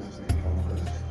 this and the.